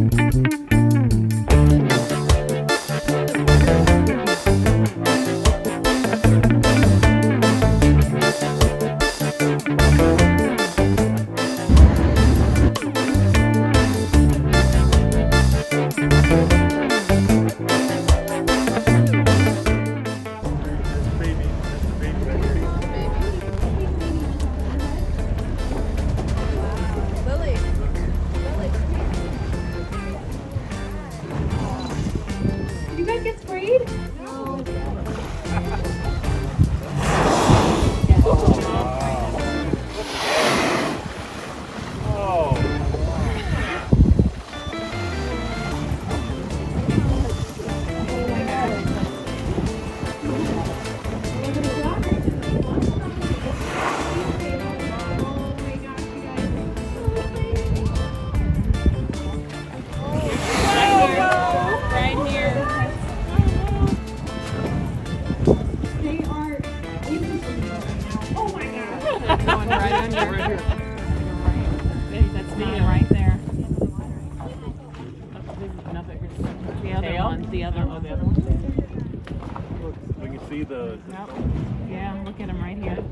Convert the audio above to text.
Thank you. Bye. Right here. That's me right there. The other Tail? one, the other Oh, one. the other one. We can see the. Yep. Yeah, look at him right here.